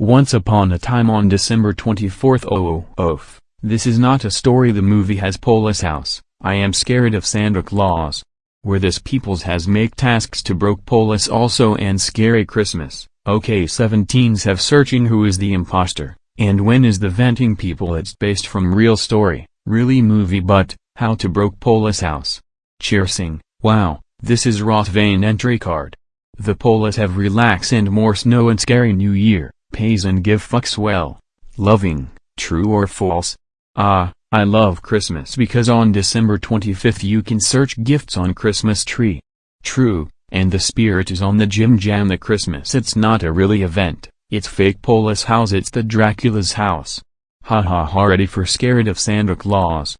Once upon a time on December 24th oh, oh oof, this is not a story the movie has Polis House, I am scared of Santa Claus. Where this peoples has make tasks to broke Polis also and scary Christmas, okay 17s have searching who is the imposter, and when is the venting people it's based from real story, really movie but, how to broke Polis house. Cheersing, wow, this is Rothvane entry card. The Polis have relax and more snow and scary new year pays and give fucks well. Loving, true or false? Ah, I love Christmas because on December 25th you can search gifts on Christmas tree. True, and the spirit is on the Jim Jam the Christmas it's not a really event, it's fake Polis house it's the Dracula's house. Ha ha ha ready for scared of Santa Claus.